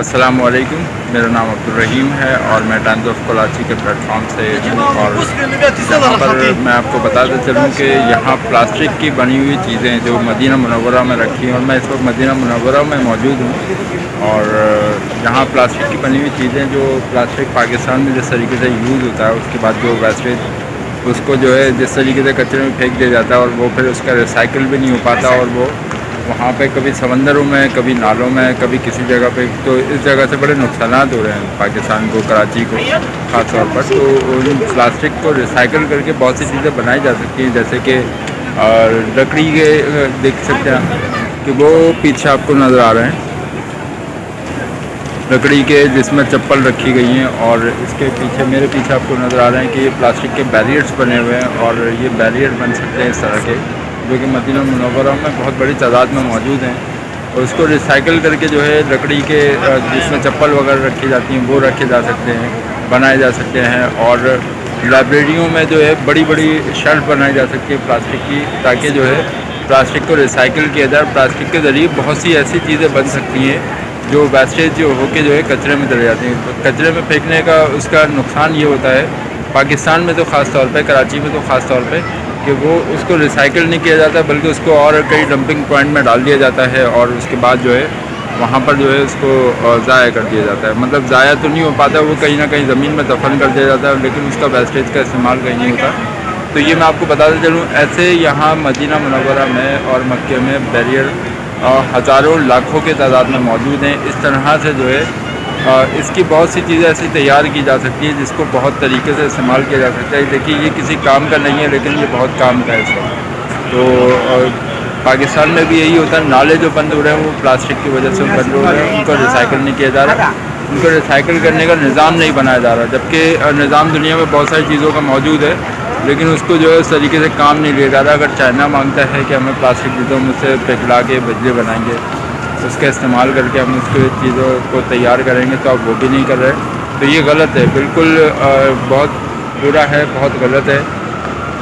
السلام علیکم، میرا نام عبدالرحیم ہے اور میں ٹائمز آف کراچی کے پلیٹ فارم سے اور یہاں پر میں آپ کو بتاتا چلوں کہ یہاں پلاسٹک کی بنی ہوئی چیزیں جو مدینہ منورہ میں رکھی ہیں اور میں اس وقت مدینہ منورہ میں موجود ہوں اور یہاں پلاسٹک کی بنی ہوئی چیزیں جو پلاسٹک پاکستان میں جس طریقے سے یوز ہوتا ہے، اس کے بعد جو ویسٹیج اس کو جو ہے جس طریقے سے کچرے میں پھینک دیا جاتا ہے اور وہ پھر اس کا ریسائیکل بھی نہیں ہو پاتا اور وہ وہاں پہ کبھی سمندروں میں، کبھی نالوں میں، کبھی کسی جگہ پہ، تو اس جگہ سے بڑے نقصانات ہو رہے ہیں پاکستان کو، کراچی کو، خاص طور پر۔ تو ان پلاسٹک کو ریسائیکل کر کے بہت سی چیزیں بنائی جا سکتی ہیں، جیسے کہ لکڑی کے، دیکھ سکتے ہیں کہ وہ پیچھے آپ کو نظر آ رہے ہیں۔ لکڑی کے جس میں چپل رکھی گئی ہیں اور اس کے پیچھے، میرے پیچھے آپ کو نظر آ رہے ہیں کہ یہ پلاسٹک کے بیریئرس بنے ہوئے ہیں اور یہ بیریئر بن سکتے ہیں اس طرح کے۔ جو کہ مدینہ منورہ میں بہت بڑی تعداد میں موجود ہیں اور اس کو ریسائیکل کر کے جو ہے لکڑی کے، جس میں چپل وغیرہ رکھی جاتی ہیں، وہ رکھے جا سکتے ہیں، بنائے جا سکتے ہیں اور لائبریریوں میں جو ہے بڑی بڑی شیلف بنائی جا سکتی ہے پلاسٹک کی تاکہ جو ہے پلاسٹک کو ریسائیکل کیا جائے پلاسٹک کے ذریعے بہت سی ایسی چیزیں بن سکتی ہیں جو ویسٹیج جو ہو کے جو ہے کچرے میں چلے جاتی ہیں۔ کچرے میں پھینکنے کا اس کا نقصان یہ ہوتا ہے، پاکستان میں تو خاص طور پہ، کراچی میں تو خاص طور پہ کہ وہ اس کو ریسائیکل نہیں کیا جاتا بلکہ اس کو اور کئی ڈمپنگ پوائنٹ میں ڈال دیا جاتا ہے اور اس کے بعد جو ہے وہاں پر جو ہے اس کو ضائع کر دیا جاتا ہے۔ مطلب ضائع تو نہیں ہو پاتا، وہ کہیں نہ کہیں زمین میں دفن کر دیا جاتا ہے، لیکن اس کا ویسٹیج کا استعمال کہیں نہیں ہوتا۔ تو یہ میں آپ کو بتاتا چلوں، ایسے یہاں مدینہ منورہ میں اور مکے میں بیریئر ہزاروں لاکھوں کے تعداد میں موجود ہیں۔ اس طرح سے جو ہے اس کی بہت سی چیزیں ایسی تیار کی جا سکتی ہیں جس کو بہت طریقے سے استعمال کیا جا سکتا ہے۔ دیکھیے، یہ کسی کام کا نہیں ہے، لیکن یہ بہت کام کا ہے اس تو پاکستان میں بھی یہی ہوتا ہے۔ نالے جو بند ہو رہے ہیں، وہ پلاسٹک کی وجہ سے بند ہو رہے ہیں۔ ان کو ریسائیکل نہیں کیا جا رہا۔ ان کو ریسائیکل کرنے کا نظام نہیں بنایا جا رہا، جبکہ نظام دنیا میں بہت ساری چیزوں کا موجود ہے۔ لیکن اس کو جو ہے، اس طریقے سے کام نہیں لیا جا رہا۔ اگر چائنا مانگتا ہے کہ ہمیں پلاسٹک چیزوں میں سے پگھلا کے بجلی بنائیں گے اس کا استعمال کر کے ہم اس کے چیزوں کو تیار کریں گے تو آپ وہ بھی نہیں کر رہے۔ تو یہ غلط ہے، بالکل بہت برا ہے، بہت غلط ہے۔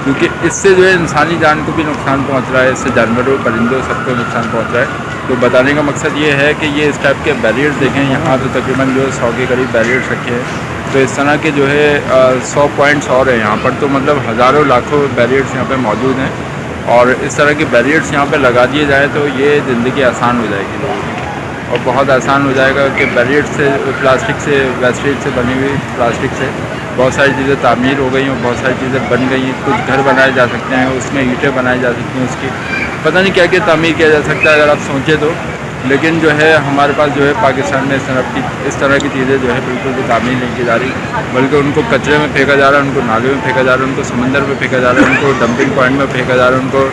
کیونکہ اس سے جو ہے انسانی جان کو بھی نقصان پہنچ رہا ہے، اس سے جانوروں پرندوں سب کو نقصان پہنچ رہا ہے۔ تو بتانے کا مقصد یہ ہے کہ یہ اس ٹائپ کے بیریئرس دیکھیں۔ یہاں تو تقریباً جو ہے سو کے قریب بیریئرس رکھے ہیں۔ تو اس طرح کے جو ہے سو پوائنٹس اور ہیں۔ یہاں پر تو مطلب ہزاروں لاکھوں بیریئرس یہاں پہ موجود ہیں۔ اور اس طرح کے بیریئرس یہاں پہ لگا دیے جائیں تو یہ زندگی آسان ہو جائے گی لوگوں کی۔ اور بہت آسان ہو جائے گا کہ بیریئرس سے پلاسٹک سے ویسٹیج سے بنی ہوئی پلاسٹک سے بہت ساری چیزیں تعمیر ہو گئی ہیں، بہت ساری چیزیں بن گئی ہیں۔ کچھ گھر بنائے جا سکتے ہیں، اس میں اینٹیں بنائی جا سکتی ہیں اس کی۔ پتہ نہیں کیا کیا تعمیر کیا جا سکتا ہے، اگر آپ سوچیں تو۔ لیکن جو ہے، ہمارے پاس جو ہے پاکستان میں اس طرح کی اس طرح کی چیزیں جو ہے بالکل بھی تعمیر نہیں کی جا رہی۔ بلکہ ان کو کچرے میں پھینکا جا رہا ہے، ان کو نالے میں پھینکا جا رہا ہے، ان کو سمندر میں پھینکا جا رہا ہے، ان کو ڈمپنگ پوائنٹ میں پھینکا جا رہا ہے، ان کو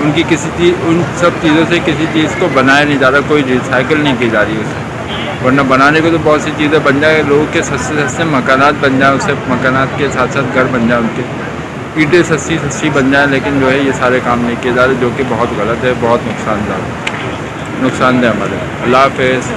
ان کی کسی چیز ان سب چیزوں سے کسی چیز کو بنایا نہیں جا رہا، کوئی ریسائیکل نہیں کی جا رہی اسے ورنہ بنانے کو تو بہت سی چیزیں بن جائیں، لوگوں کے سستے سستے مکانات بن جائیں، اسے مکانات کے ساتھ ساتھ گھر بن جائیں، ان کے۔ اینٹیں سستی سستی بن جائیں، لیکن جو ہے یہ سارے کام نہیں کیے جا رہے، جو کہ بہت غلط ہے، بہت نقصان دہ ہے۔ نقصان دہ ہمارے اللہ حافظ۔